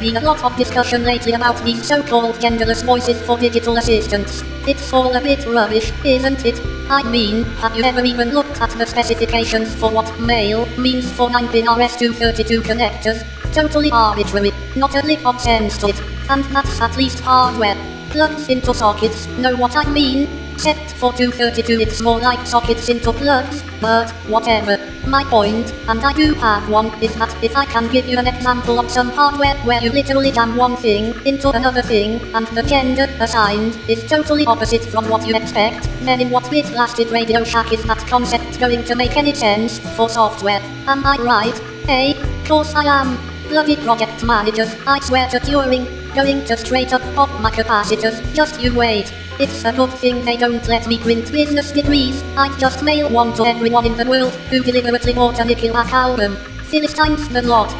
been a lot of discussion lately about these so-called genderless voices for digital assistants. It's all a bit rubbish, isn't it? I mean, have you ever even looked at the specifications for what male means for 9-pin RS-232 connectors? Totally arbitrary, not a lick of sense to it, and that's at least hardware. Plugs into sockets, know what I mean? Except for 232 it's more like sockets into plugs, but whatever. My point, and I do have one, is that if I can give you an example of some hardware where you literally jam one thing into another thing, and the gender assigned is totally opposite from what you expect, then in what bit blasted Radio Shack is that concept going to make any sense for software? Am I right? Hey, course I am. Bloody project managers, I swear to Turing, going to straight up pop my capacitors, just you wait. It's a good thing they don't let me print business degrees, I'd just mail one to everyone in the world who deliberately bought a Nickelback album. Philistines the lot.